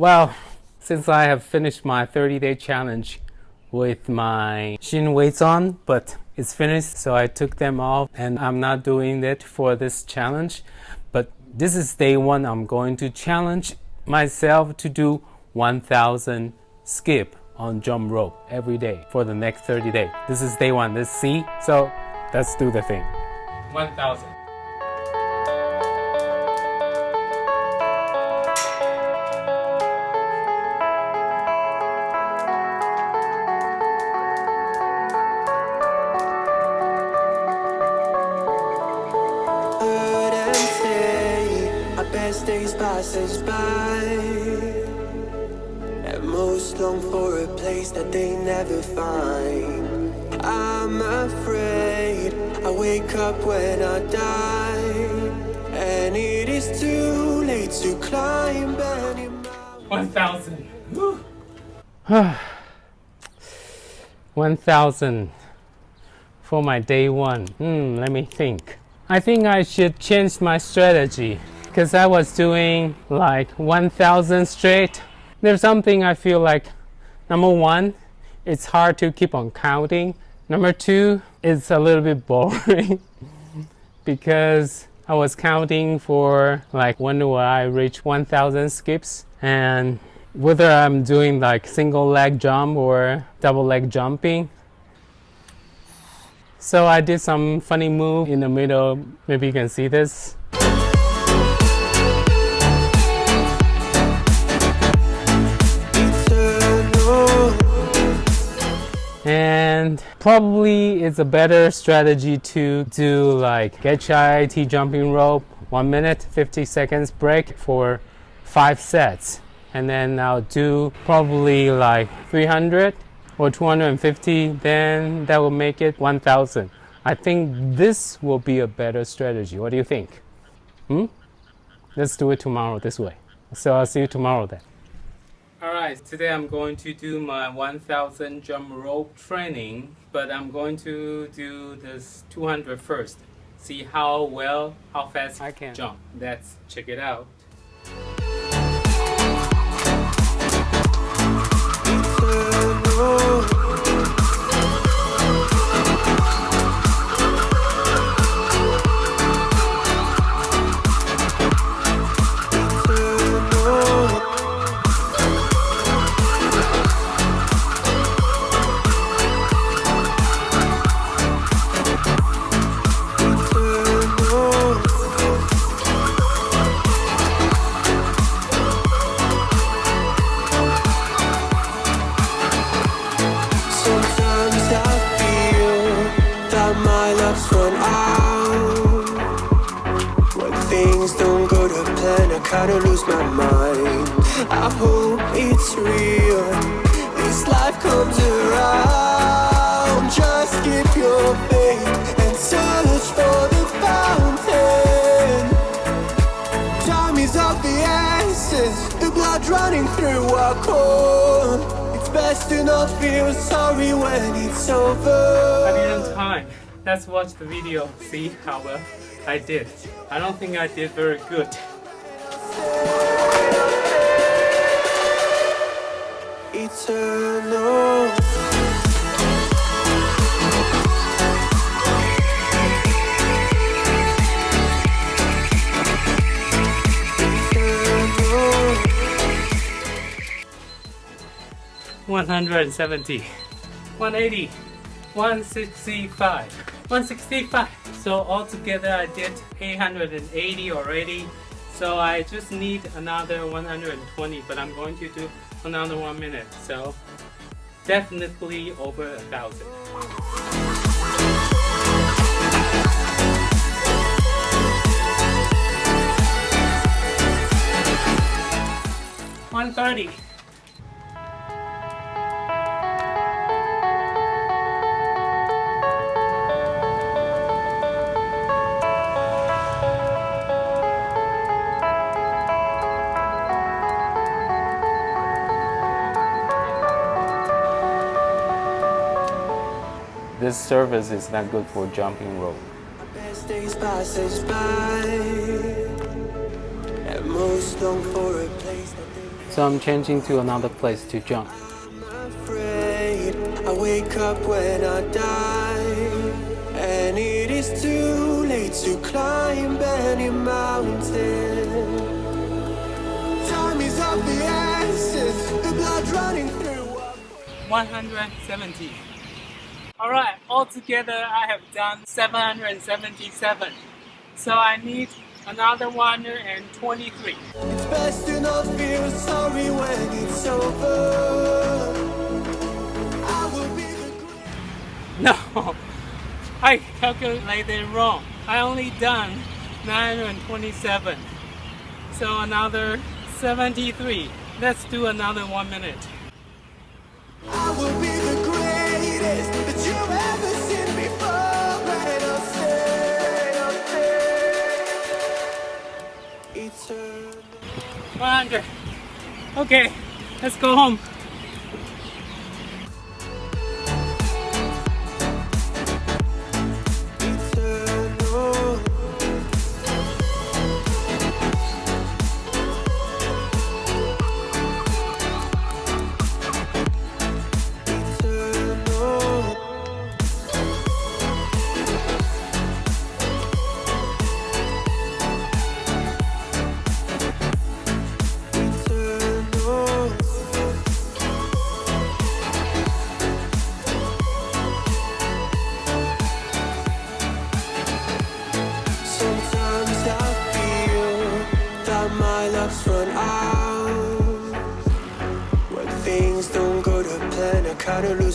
Well, since I have finished my 30-day challenge with my shin weights on, but it's finished, so I took them off and I'm not doing it for this challenge. But this is day one. I'm going to challenge myself to do 1000 skip on jump rope every day for the next 30 days. This is day one. Let's see. So let's do the thing. 1000. Say days pass us by. And most long for a place that they never find. I'm afraid I wake up when I die. And it is too late to climb any mountain. 1000. Whew. 1000 for my day one. Hmm, let me think. I think I should change my strategy because I was doing like 1000 straight. There's something I feel like number one, it's hard to keep on counting. Number two, it's a little bit boring because I was counting for like when will I reach 1000 skips and whether I'm doing like single leg jump or double leg jumping. So I did some funny move in the middle. Maybe you can see this. And probably it's a better strategy to do like get HIIT jumping rope, one minute, 50 seconds break for five sets. And then I'll do probably like 300 or 250, then that will make it 1000. I think this will be a better strategy. What do you think? Hmm? Let's do it tomorrow this way. So I'll see you tomorrow then. Alright, today I'm going to do my 1000 jump rope training, but I'm going to do this 200 first. See how well, how fast I can jump. Let's check it out. Kinda lose my mind. I hope it's real. This life comes around. Just keep your faith and search for the fountain. Time is of the essence, the blood running through our core. It's best to not feel sorry when it's over I didn't time. Let's watch the video, see how well I did. I don't think I did very good. Eternal. Eternal. 170, 180, 165, 165. So altogether I did 880 already. So I just need another 120, but I'm going to do another one minute. So definitely over a thousand. This service is not good for jumping rope. Our best days pass us by. And most long for a place that they So I'm changing to another place to jump. I wake up when I die And it is too late to climb any mountain Time is of the essence The blood running through 170. Alright, altogether I have done 777. So I need another 123. It's best to not feel sorry when it's over I will be the No, I calculated wrong. I only done 927. So another 73. Let's do another one minute. 100. Okay, let's go home.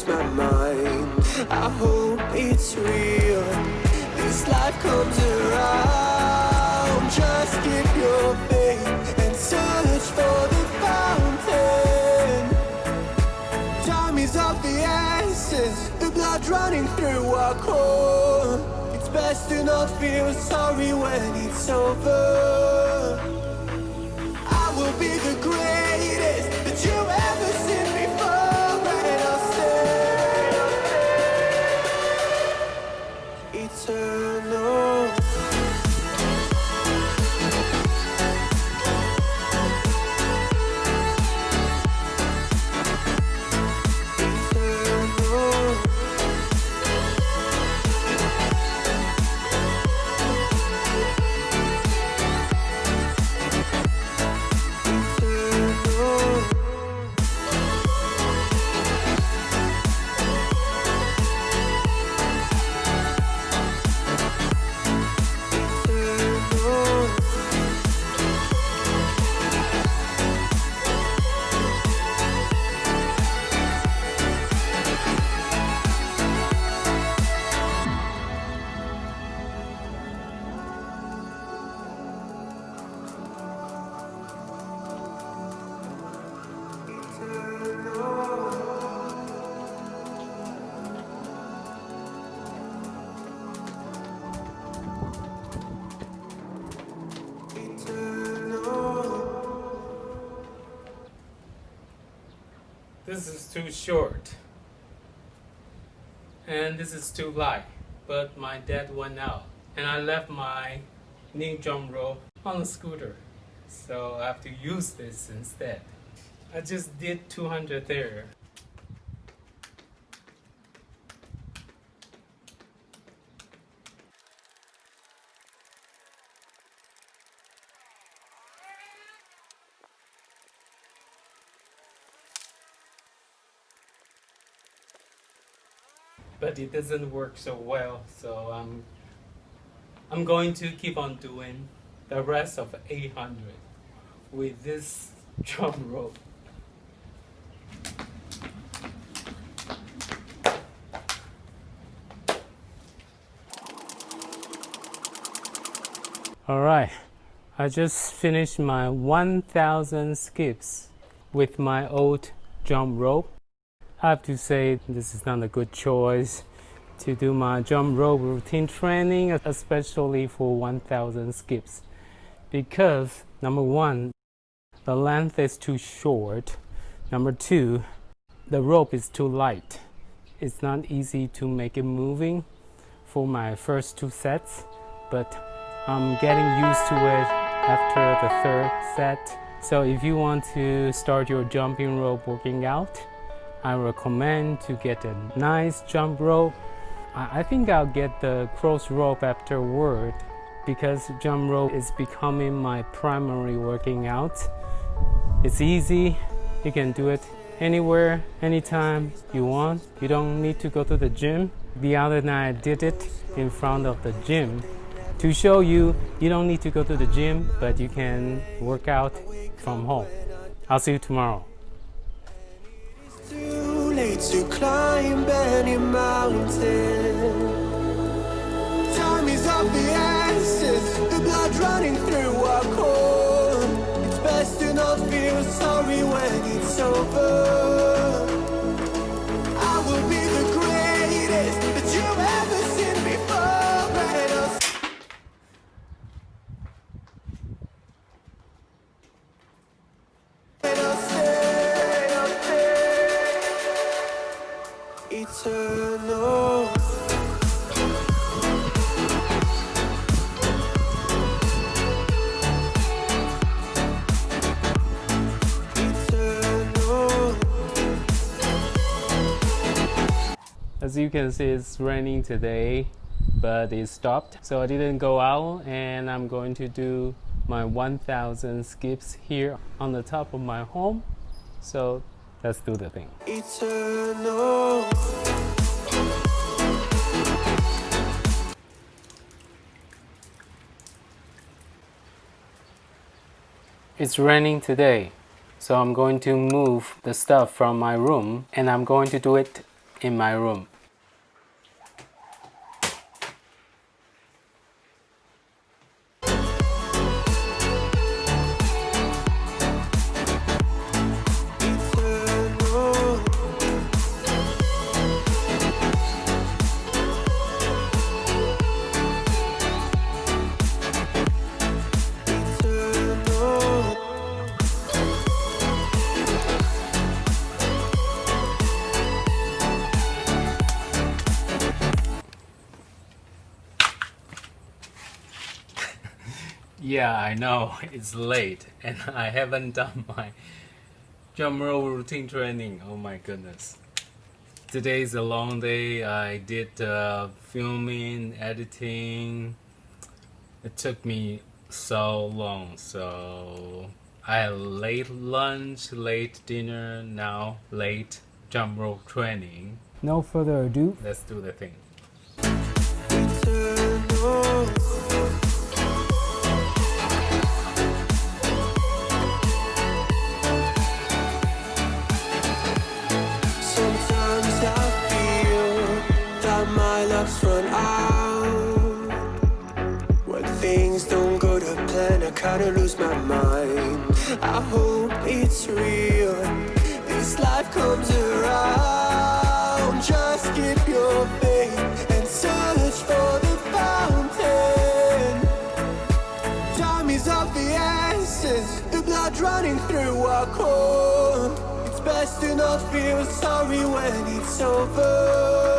My mind. I hope it's real. This life comes around. Just keep your faith and search for the fountain. Time is of the essence, the blood running through our core. It's best to not feel sorry when it's over. Too short. And this is too light. But my dad went out. And I left my knee jump rope on the scooter. So I have to use this instead. I just did 200 there. But it doesn't work so well so I'm I'm going to keep on doing the rest of 800 with this drum rope all right I just finished my 1000 skips with my old jump rope I have to say this is not a good choice to do my jump rope routine training, especially for 1000 skips. Because number one, the length is too short. Number two, the rope is too light. It's not easy to make it moving for my first two sets, but I'm getting used to it after the third set. So if you want to start your jumping rope working out, I recommend to get a nice jump rope. I think I'll get the Crossrope afterward because jump rope is becoming my primary working out. It's easy, you can do it anywhere, anytime you want. You don't need to go to the gym. The other night I did it in front of the gym to show you you don't need to go to the gym, but you can work out from home. I'll see you tomorrow. To climb any mountain. Time is of the essence, the blood running through our core. It's best to not feel sorry when it's over. As you can see, it's raining today, but it stopped. So I didn't go out, and I'm going to do my 1000 skips here on the top of my home. So let's do the thing. Eternal. It's raining today, so I'm going to move the stuff from my room, and I'm going to do it in my room. Yeah, I know it's late, and I haven't done my jump rope routine training. Oh my goodness. Today is a long day. I did uh, filming, editing. It took me so long. So I had late lunch, late dinner, now late jump rope training. No further ado, let's do the thing. I kinda lose my mind. I hope it's real. This life comes around. Just keep your faith and search for the fountain. Time is of the essence, the blood running through our core. It's best to not feel sorry when it's over.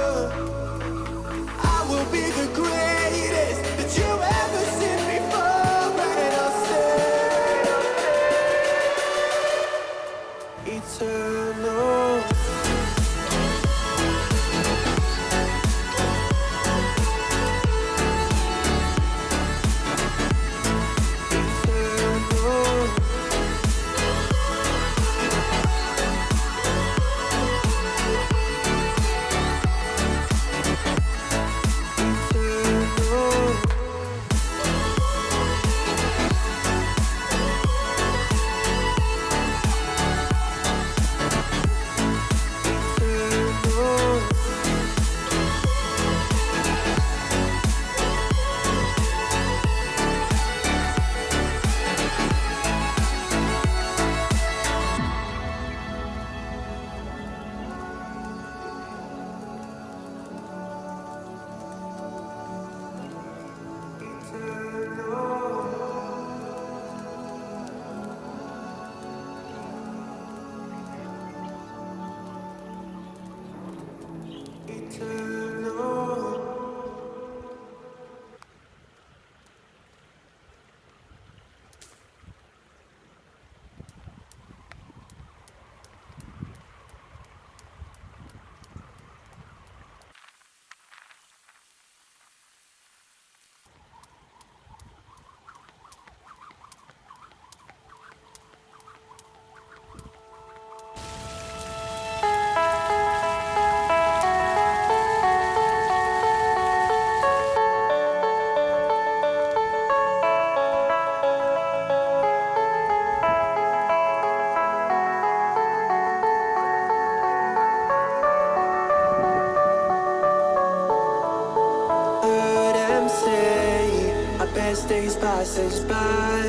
Passes by.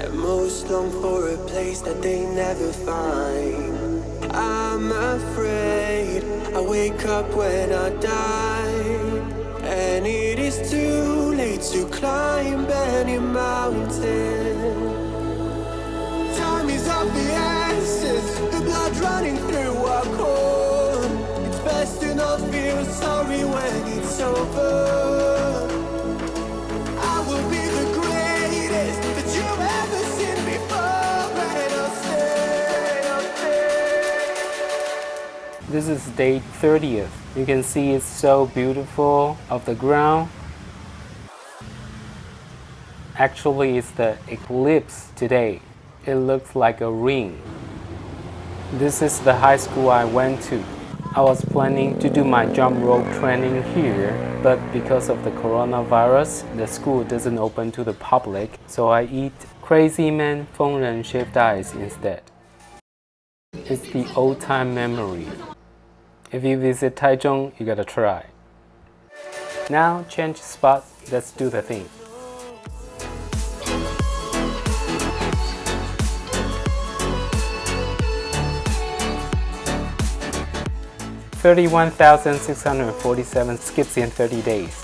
And most long for a place that they never find. I'm afraid I wake up when I die. And it is too late to climb any mountain. Time is of the essence The blood running through our core. It's best to not feel sorry when it's over This is day 30th. You can see it's so beautiful of the ground. Actually, it's the eclipse today. It looks like a ring. This is the high school I went to. I was planning to do my jump rope training here, but because of the coronavirus, the school doesn't open to the public, so I eat Crazy Man Fengren shaved ice instead. It's the old time memory. If you visit Taichung, you gotta try. Now change spot, let's do the thing. Thirty-one thousand six hundred forty-seven skips in thirty days.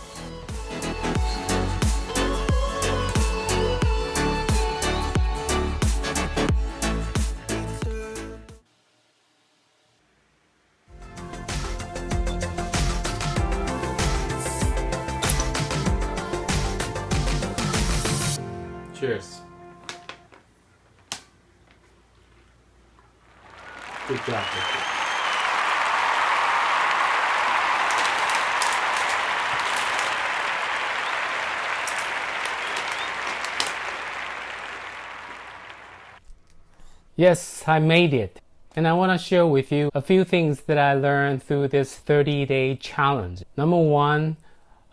Yes, I made it. And I want to share with you a few things that I learned through this 30 day challenge. Number one,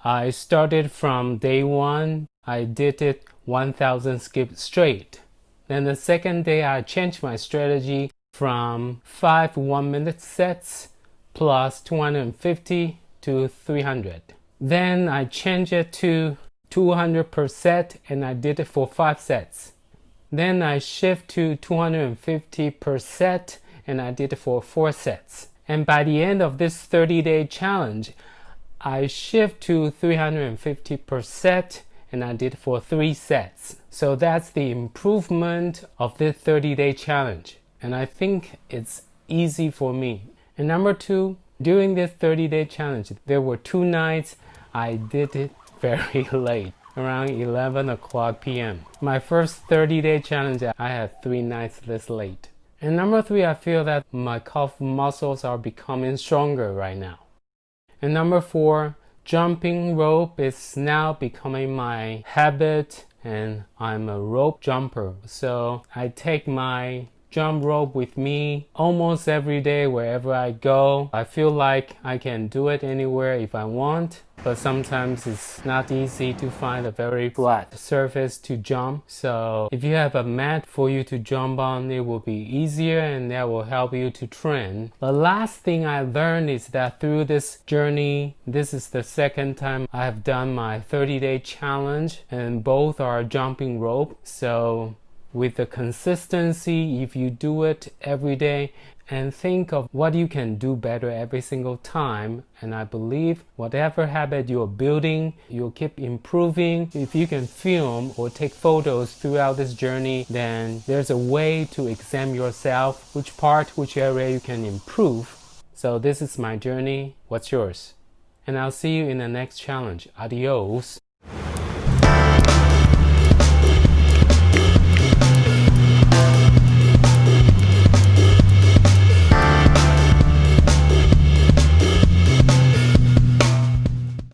I started from day one. I did it 1000 skips straight. Then the second day, I changed my strategy from five one minute sets plus 250 to 300. Then I changed it to 200 per set and I did it for five sets. Then I shift to 250 per set and I did it for four sets. And by the end of this 30 day challenge, I shift to 350 per set and I did it for three sets. So that's the improvement of this 30 day challenge. And I think it's easy for me. And number two, during this 30 day challenge, there were two nights I did it very late, around 11 o'clock p.m. My first 30 day challenge, I had three nights this late. And number three, I feel that my calf muscles are becoming stronger right now. And number four, jumping rope is now becoming my habit and I'm a rope jumper. So I take my jump rope with me almost every day wherever I go. I feel like I can do it anywhere if I want, but sometimes it's not easy to find a very flat surface to jump. So if you have a mat for you to jump on, it will be easier and that will help you to train. The last thing I learned is that through this journey, this is the second time I have done my 30 day challenge and both are jumping rope. So with the consistency if you do it every day and think of what you can do better every single time. And i believe whatever habit you're building you'll keep improving. If you can film or take photos throughout this journey then there's a way to examine yourself which part which area you can improve. So this is my journey. What's yours? And i'll see you in the next challenge. Adios